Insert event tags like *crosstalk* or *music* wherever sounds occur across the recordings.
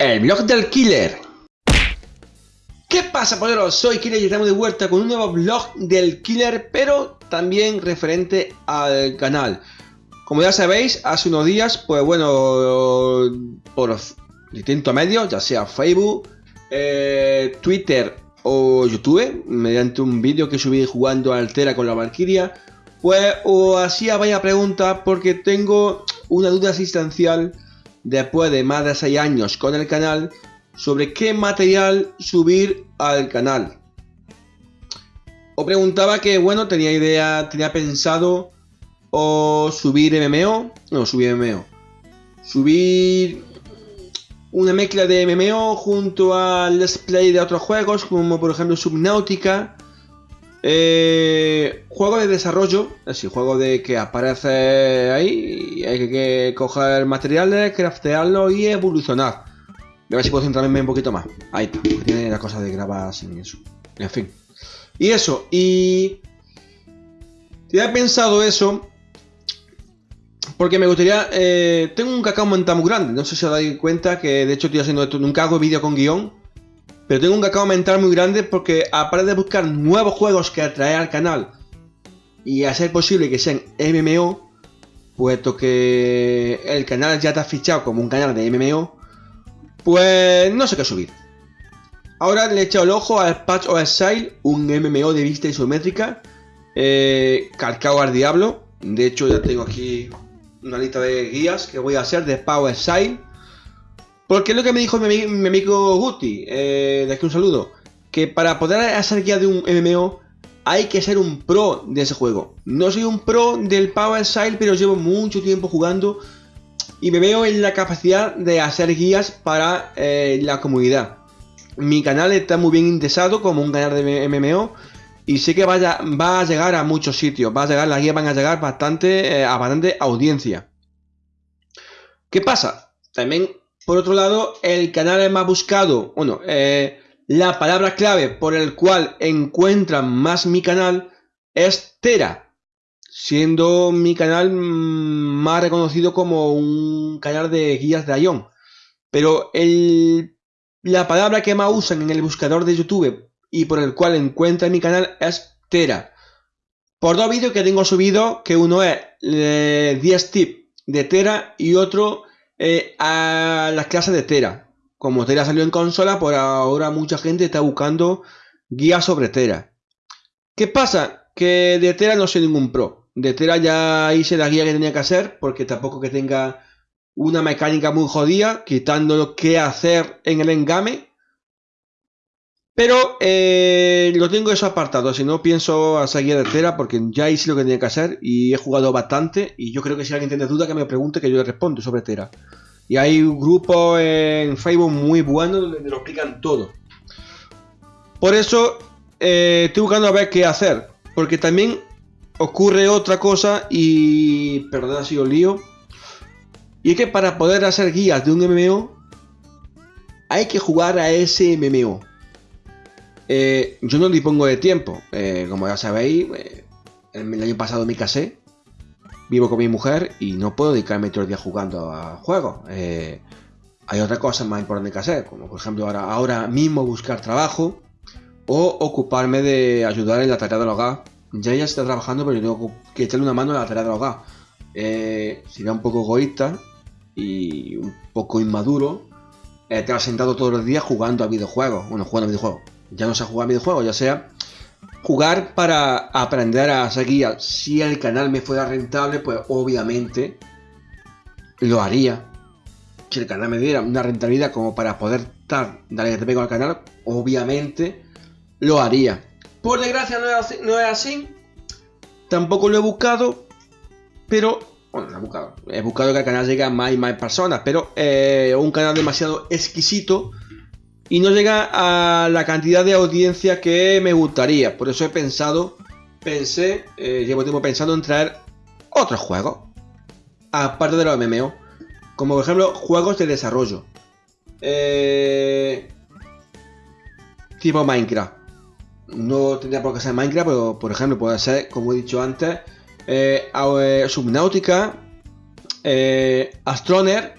El blog del killer. ¿Qué pasa, poderos? Soy Killer y estamos de vuelta con un nuevo blog del killer, pero también referente al canal. Como ya sabéis, hace unos días, pues bueno, por distintos medios, ya sea Facebook, eh, Twitter o YouTube, mediante un vídeo que subí jugando Altera con la Valkyria, pues os hacía vaya pregunta porque tengo una duda asistencial después de más de 6 años con el canal sobre qué material subir al canal. Os preguntaba que, bueno, tenía idea, tenía pensado o subir MMO, no, subir MMO, subir una mezcla de MMO junto al Let's Play de otros juegos, como por ejemplo Subnautica, eh, juego de desarrollo, así, juego de que aparece ahí y hay que, coger materiales, craftearlo y evolucionar. A ver si puedo centrarme un poquito más. Ahí está, tiene la cosa de grabar sin eso. En fin. Y eso, y... Te he pensado eso porque me gustaría... Eh, tengo un cacao mental muy grande, no sé si os dais cuenta que de hecho estoy haciendo esto, nunca hago vídeo con guion pero tengo un cacao mental muy grande porque aparte de buscar nuevos juegos que atraer al canal y hacer posible que sean MMO, puesto que el canal ya está fichado como un canal de MMO, pues no sé qué subir. Ahora le he echado el ojo al Patch of Exile, un MMO de vista isométrica, eh, al diablo. De hecho ya tengo aquí una lista de guías que voy a hacer de Power Exile porque es lo que me dijo mi, amigo Guti, eh, de aquí un saludo, que para poder hacer guía de un MMO hay que ser un pro de ese juego. No soy un pro del Power Style, pero llevo mucho tiempo jugando y me veo en la capacidad de hacer guías para eh, la comunidad. Mi canal está muy bien indexado como un canal de MMO y sé que va a llegar a muchos sitios, va a llegar, las guías van a llegar bastante, eh, a bastante audiencia. ¿Qué pasa? También por otro lado, el canal más buscado, bueno, eh, la palabra clave por el cual encuentran más mi canal es Tera, siendo mi canal más reconocido como un canal de guías de Ion. Pero el, la palabra que más usan en el buscador de YouTube y por el cual encuentran mi canal es Tera. Por dos vídeos que tengo subido, que uno es 10 eh, tips de Tera y otro eh, a las clases de Tera. Como Tera salió en consola, por ahora mucha gente está buscando guías sobre Tera. ¿Qué pasa? Que de Tera no soy ningún pro. De Tera ya hice la guía que tenía que hacer, porque tampoco que tenga una mecánica muy jodida, quitando lo que hacer en el engame. Pero eh, lo tengo eso apartado, si no pienso hacer guía de Tera porque ya hice lo que tenía que hacer y he jugado bastante y yo creo que si alguien tiene duda que me pregunte que yo le respondo sobre Tera. Y hay un grupo en Facebook muy bueno donde lo explican todo. Por eso eh, estoy buscando a ver qué hacer. Porque también ocurre otra cosa y... Perdón si os lío. Y es que para poder hacer guías de un MMO hay que jugar a ese MMO. Eh, yo no dispongo de tiempo. Eh, como ya sabéis, el año pasado me casé vivo con mi mujer y no puedo dedicarme todo el día jugando a juegos. Eh, hay otras cosas más importantes que hacer, como por ejemplo ahora, ahora mismo buscar trabajo o ocuparme de ayudar en la tarea del hogar. Ya ella está trabajando, pero yo tengo que echarle una mano en la tarea del hogar. Eh, sería un poco egoísta y un poco inmaduro estar sentado todos los días jugando a videojuegos. Bueno, jugando a videojuegos. Ya no sé jugar videojuegos, ya sea jugar para aprender a seguir. Si el canal me fuera rentable, pues obviamente lo haría. Si el canal me diera una rentabilidad como para poder estar, darle pego al canal, obviamente lo haría. Por desgracia no es así. Tampoco lo he buscado. Pero, bueno, lo he buscado. He buscado que el canal llegue a más y más personas. Pero eh, un canal demasiado exquisito y no llega a la cantidad de audiencia que me gustaría. Por eso he pensado, pensé, eh, llevo tiempo pensando en traer otros juegos, aparte de los MMO, como por ejemplo juegos de desarrollo. Eh, tipo Minecraft. No tendría por qué ser Minecraft, pero por ejemplo puede ser, como he dicho antes, eh, Subnautica, Astroner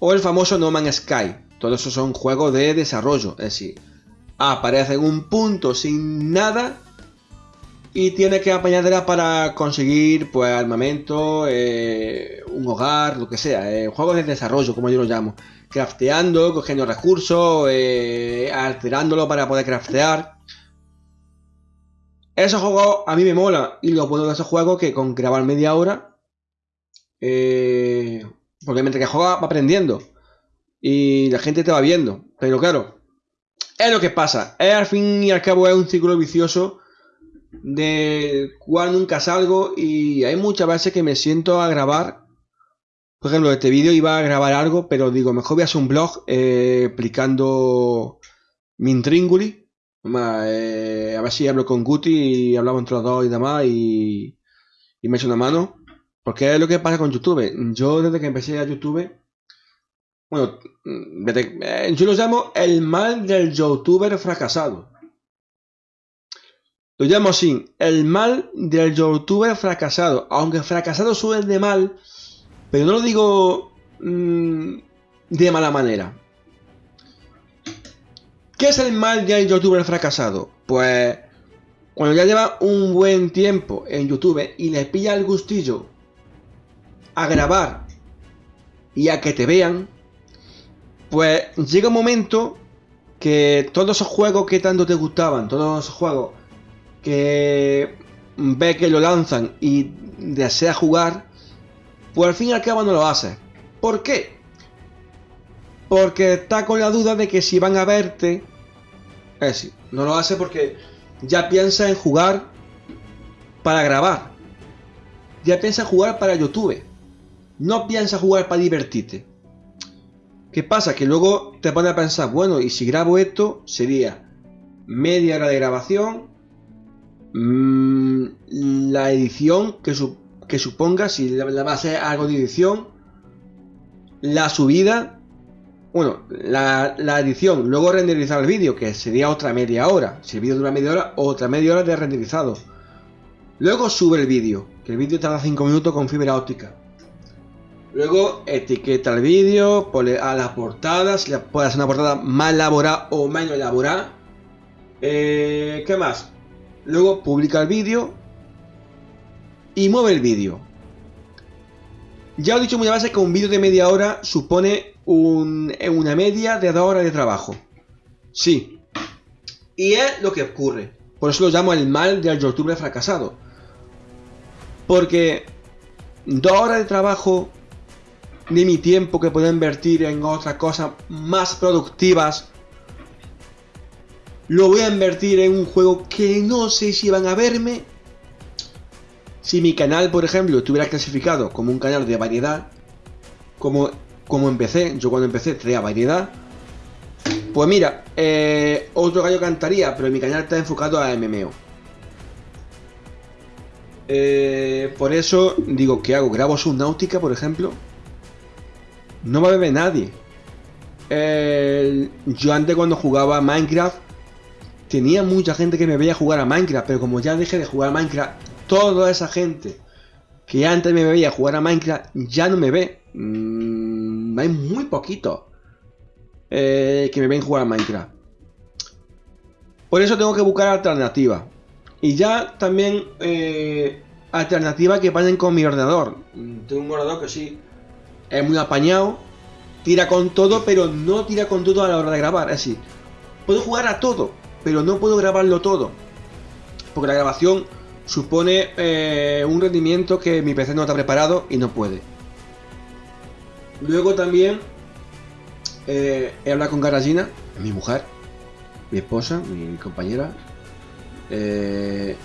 o el famoso No Man's Sky Todos esos son juegos de desarrollo. Es decir, aparece en un punto sin nada y tiene que apañarla para conseguir pues armamento, eh, un hogar, lo que sea. Eh, juegos de desarrollo, como yo lo llamo. Crafteando, cogiendo recursos, eh, alterándolo para poder craftear. Esos juegos a mí me mola. Y lo bueno de esos juegos que con grabar media hora. Porque mientras que juega va aprendiendo. Y la gente te va viendo. Pero claro, es lo que pasa. Es al fin y al cabo es un círculo vicioso de cual nunca salgo y hay muchas veces que me siento a grabar. Por ejemplo, este vídeo iba a grabar algo, pero digo, mejor voy a hacer un blog eh, explicando mi intríngulis. Eh, a ver si hablo con Guti y hablamos entre los dos y demás y, y me echo una mano. Porque es lo que pasa con YouTube. Yo desde que empecé a YouTube, bueno, eh, yo lo llamo el mal del youtuber fracasado. Lo llamo así, el mal del youtuber fracasado. Aunque fracasado suele de mal, pero no lo digo mmm, de mala manera. ¿Qué es el mal del youtuber fracasado? Pues cuando ya lleva un buen tiempo en YouTube y le pilla el gustillo a grabar y a que te vean, pues llega un momento que todos esos juegos que tanto te gustaban, todos esos juegos que ve que lo lanzan y desea jugar, pues al fin y al cabo no lo hace. ¿Por qué? Porque está con la duda de que si van a verte, es decir, no lo hace porque ya piensa en jugar para grabar. Ya piensa en jugar para YouTube. No piensa jugar para divertirte. ¿Qué pasa? Que luego te pone a pensar, bueno, y si grabo esto, sería media hora de grabación, Mm, la edición que, suponga, si la, va a ser algo de edición, la subida, bueno, la, edición, luego renderizar el vídeo, que sería otra media hora. Si el vídeo dura media hora, otra media hora de renderizado. Luego sube el vídeo, que el vídeo tarda 5 minutos con fibra óptica. Luego etiqueta el vídeo, pone a las portadas, si puede hacer una portada más elaborada o menos elaborada. Eh, ¿Qué más? Luego publica el vídeo y mueve el vídeo. Ya os he dicho muchas veces que un vídeo de media hora supone una media de dos horas de trabajo. Sí. Y es lo que ocurre. Por eso lo llamo el mal del youtuber fracasado. Porque dos horas de trabajo de mi tiempo que puedo invertir en otras cosas más productivas lo voy a invertir en un juego que no sé si van a verme. Si mi canal, por ejemplo, estuviera clasificado como un canal de variedad, como, como empecé, yo cuando empecé traía variedad, pues mira, eh, otro gallo cantaría, pero mi canal está enfocado a MMO. Eh, por eso digo, ¿qué hago? ¿Grabo Subnautica, por ejemplo? No a ver nadie. yo antes cuando jugaba Minecraft tenía mucha gente que me veía jugar a Minecraft, pero como ya dejé de jugar a Minecraft, toda esa gente que antes me veía jugar a Minecraft ya no me ve. Mm, hay muy poquito eh, que me ven jugar a Minecraft. Por eso tengo que buscar alternativas. Y ya también eh, alternativas que vayan con mi ordenador. Mm, tengo un ordenador que sí es muy apañado, tira con todo, pero no tira con todo a la hora de grabar. Es decir, puedo jugar a todo, pero no puedo grabarlo todo. Porque la grabación supone eh, un rendimiento que mi PC no está preparado y no puede. Luego también eh, he hablado con Garagina, mi mujer, mi esposa, mi compañera. Eh,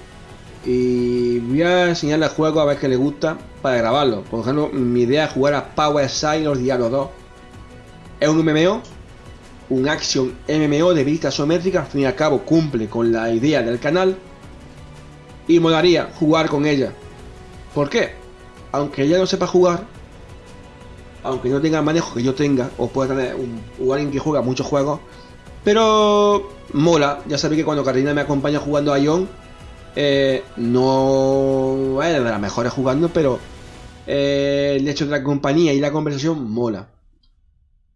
y voy a enseñarle el juego a ver qué le gusta para grabarlo. Por ejemplo, mi idea es jugar a Power Side los Diablos 2. Es un MMO un action MMO de vista isométrica, al fin y al cabo cumple con la idea del canal y molaría jugar con ella. ¿Por qué? Aunque ella no sepa jugar, aunque no tenga el manejo que yo tenga, o pueda tener un, alguien que juega muchos juegos, pero mola. Ya sabéis que cuando Carolina me acompaña jugando a Ion, eh, no es de las mejores jugando, pero eh, el hecho de la compañía y la conversación mola.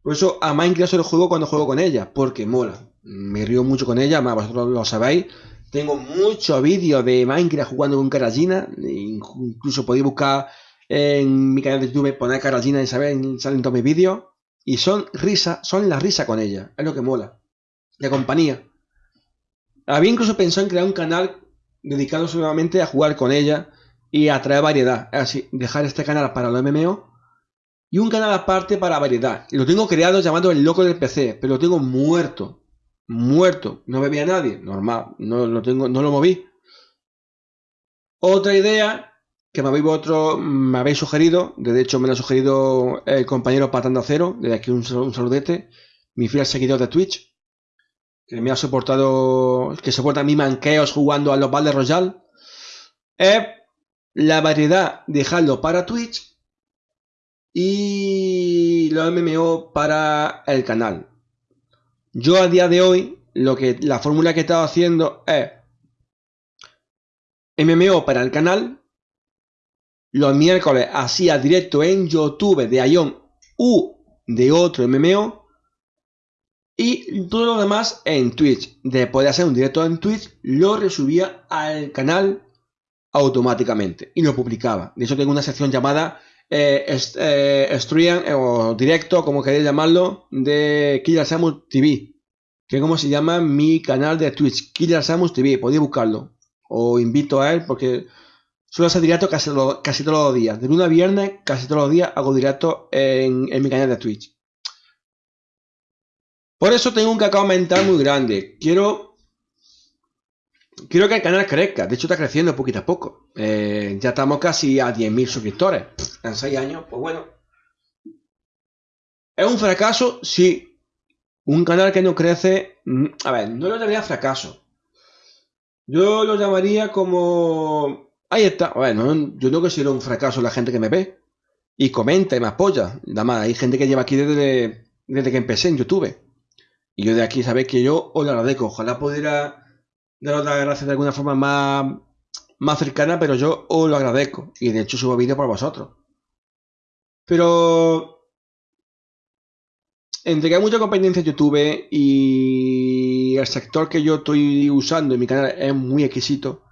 Por eso a Minecraft solo juego cuando juego con ella, porque mola. Me río mucho con ella, más vosotros lo sabéis. Tengo muchos vídeos de Minecraft jugando con Caragina. Incluso podéis buscar en mi canal de YouTube, poner Caragina y saben, salen todos mis vídeos. Y son risa, son la risa con ella. Es lo que mola. La compañía. Había incluso pensado en crear un canal dedicado solamente a jugar con ella y a traer variedad. Así, dejar este canal para los MMO y un canal aparte para variedad. Y lo tengo creado llamado El Loco del PC, pero lo tengo muerto. Muerto. No me a nadie. Normal. No lo tengo, no lo moví. Otra idea que me habéis, otro, me habéis sugerido, de hecho me lo ha sugerido el compañero Patanda Cero, desde aquí un, un saludete, mi fiel seguidor de Twitch, que me ha soportado, que soporta mis manqueos jugando a los Battle Royale, es la variedad dejarlo para Twitch y los MMO para el canal. Yo a día de hoy, lo que la fórmula que he estado haciendo es MMO para el canal, los miércoles hacía directo en YouTube de Ion u de otro MMO y todo lo demás en Twitch. Después de hacer un directo en Twitch, lo resubía al canal automáticamente y lo publicaba. De hecho, tengo una sección llamada eh, eh stream eh, o directo, como queréis llamarlo, de Killer Samus TV. Que es como se llama mi canal de Twitch, Killer Samus TV. Podéis buscarlo. Os invito a él porque suelo hacer directo casi, casi todos los días. De lunes a viernes, casi todos los días hago directo en mi canal de Twitch. Por eso tengo un cacao mental muy grande. Quiero quiero que el canal crezca. De hecho, está creciendo poquito a poco. Eh, ya estamos casi a 10.000 suscriptores. En 6 años, pues bueno. ¿Es un fracaso? Sí. Un canal que no crece... Mm, a ver, no lo llamaría fracaso. Yo lo llamaría como... Ahí está. Bueno, yo no considero un fracaso la gente que me ve. Y comenta y me apoya. Nada más, hay gente que lleva aquí desde, desde que empecé en YouTube. Y yo de aquí sabéis que yo os lo agradezco. Ojalá pudiera daros las gracias de alguna forma más, más cercana, pero yo os lo agradezco. Y de hecho subo vídeos por vosotros. Pero entre que hay mucha competencia en YouTube y el sector que yo estoy usando en mi canal es muy exquisito,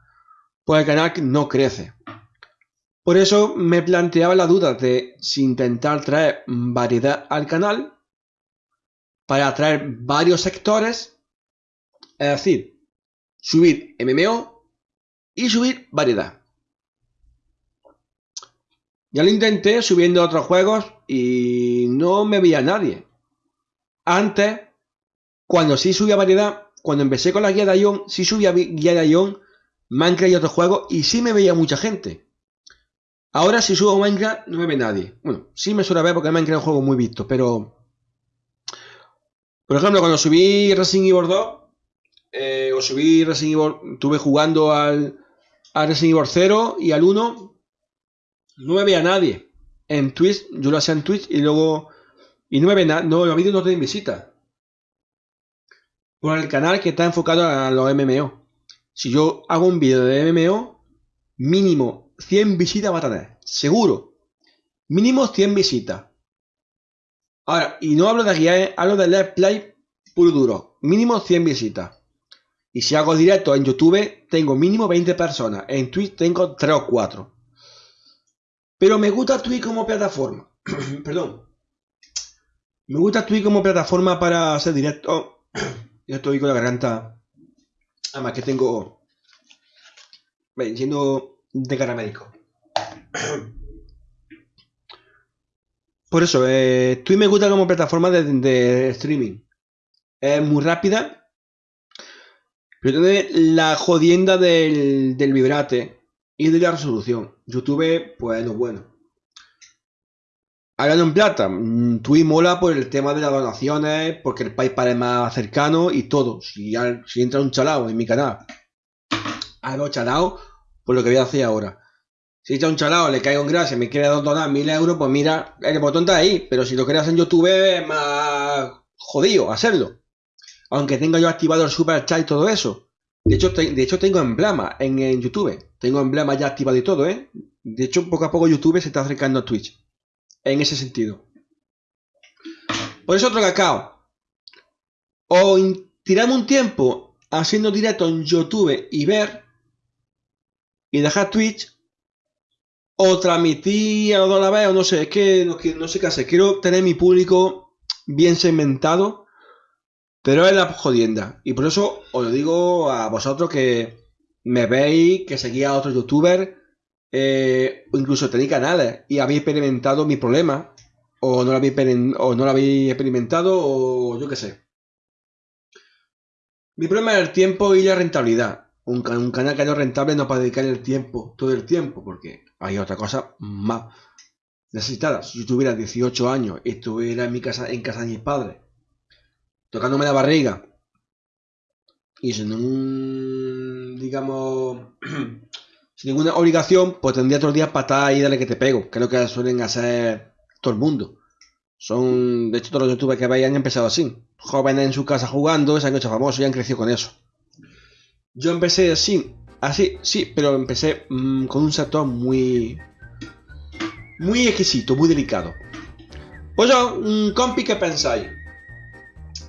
pues el canal no crece. Por eso me planteaba la duda de si intentar traer variedad al canal para atraer varios sectores, es decir, subir MMO y subir variedad. Ya lo intenté subiendo otros juegos y no me veía nadie. Antes, cuando sí subía variedad, cuando empecé con la guía de Ion, sí subía guía de Ion, Minecraft y otros juegos y sí me veía mucha gente. Ahora si subo Minecraft no me ve nadie. Bueno, sí me suele ver porque Minecraft es un juego muy visto, pero por ejemplo, cuando subí Resident Evil 2, eh, o subí Resident Evil, estuve jugando al, Resident Evil 0 y al 1, no me veía nadie. En Twitch, yo lo hacía en Twitch y luego. Y no me ve nada, no, los vídeos no tienen visita. Por el canal que está enfocado a los MMO. Si yo hago un vídeo de MMO, mínimo 100 visitas va a tener. Seguro. Mínimo 100 visitas. Ahora, y no hablo de guía, hablo de Let's Play puro duro. Mínimo 100 visitas. Y si hago directo en YouTube, tengo mínimo 20 personas. En Twitch tengo 3 o 4. Pero me gusta Twitch como plataforma. *clears throat* Perdón. Me gusta Twitch como plataforma para hacer directo. *clears throat* ya estoy con la garganta. Además que tengo... Ven, siendo de cara médico. *clears throat* Por eso, eh, Twitch me gusta como plataforma de, streaming. Es muy rápida. Pero tiene la jodienda del, vibrate y de la resolución. YouTube, pues no bueno. Hablando en plata, mm, Twitch mola por el tema de las donaciones, porque el PayPal es más cercano y todo. Si, si entra un chalao en mi canal, hago chalao, por lo que voy a hacer ahora. Si está un chalao, le caigo en gracia, me quiere donar mil euros, pues mira, el botón está ahí. Pero si lo querías en YouTube es más jodido hacerlo. Aunque tenga yo activado el super chat y todo eso. De hecho, de hecho tengo emblema en, en, YouTube. Tengo emblema ya activado y todo, ¿eh? De hecho, poco a poco YouTube se está acercando a Twitch. En ese sentido. Por eso otro cacao. O tirarme un tiempo haciendo directo en YouTube y ver y dejar Twitch o transmitir a la vez o no sé, es que no, no sé qué hacer. Quiero tener mi público bien segmentado, pero es la jodienda. Y por eso os lo digo a vosotros que me veis, que seguís a otros youtubers, eh, incluso tenéis canales y habéis experimentado mi problema, o no lo habéis, o no lo habéis experimentado, o yo qué sé. Mi problema es el tiempo y la rentabilidad. Un, canal que no es rentable no puede dedicar el tiempo, todo el tiempo, porque hay otra cosa más necesitada. Si yo tuviera 18 años y estuviera en mi casa, en casa de mis padres, tocándome la barriga, y sin ningún, digamos, *clears throat* sin ninguna obligación, pues tendría todos los días patadas y dale que te pego, que es lo que suelen hacer todo el mundo. Son, de hecho, todos los youtubers que veis han empezado así. Jóvenes en su casa jugando, se han hecho famosos y han crecido con eso. Yo empecé así, así, sí, pero empecé mm, con un sector muy, muy exquisito, muy delicado. Pues yo, un compi, ¿qué pensáis?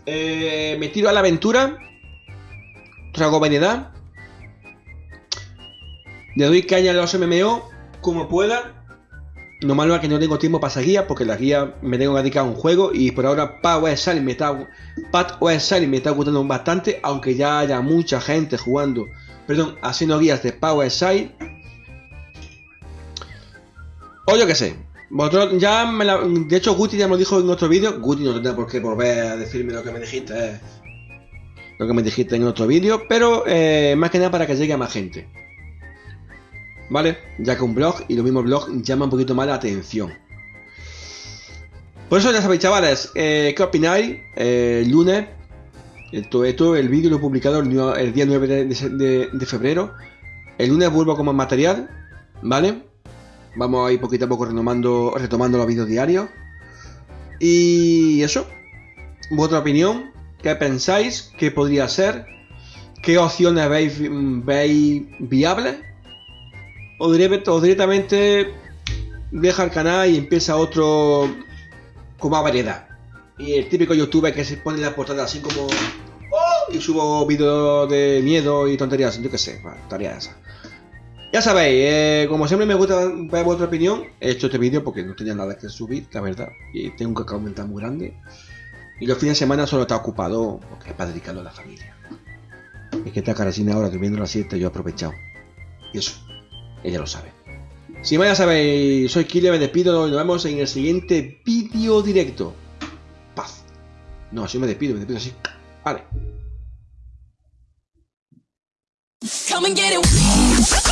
Eh, me tiro a la aventura, trago variedad, le doy caña a los MMO como pueda no malo es que no tengo tiempo para esa guía, porque la guía me tengo que dedicar a un juego y por ahora me está, me está gustando bastante, aunque ya haya mucha gente jugando, perdón, haciendo guías de Power Side. O yo que sé, vosotros ya me de hecho Guti ya me lo dijo en otro vídeo, Guti no tendrá por qué volver a decirme lo que me dijiste, eh, lo que me dijiste en otro vídeo, pero eh, más que nada para que llegue a más gente. ¿Vale? Ya que un blog y los mismos blogs llama un poquito más la atención. Por eso ya sabéis, chavales, eh, ¿qué opináis? Eh, lunes, esto, el vídeo lo he publicado el, día 9 de, febrero. El lunes vuelvo con más material, ¿vale? Vamos a ir poquito a poco retomando, retomando los vídeos diarios. Y eso, vuestra opinión, ¿qué pensáis? ¿Qué podría ser? ¿Qué opciones veis, veis viables? O, directamente deja el canal y empieza otro con más variedad. Y el típico youtuber que se pone la portada así como... ¡Oh! Y subo vídeos de miedo y tonterías, yo qué sé, tarea esa. Ya sabéis, eh, como siempre me gusta ver vuestra opinión, he hecho este vídeo porque no tenía nada que subir, la verdad, y tengo un cacao mental muy grande. Y los fines de semana solo está ocupado porque es para dedicarlo a la familia. Es que esta caracina ahora durmiendo la siesta yo he aprovechado. Y eso ella lo sabe. Si más ya sabéis, soy Killer, me despido y nos vemos en el siguiente vídeo directo. Paz. No, así me despido, me despido así. Vale. Come.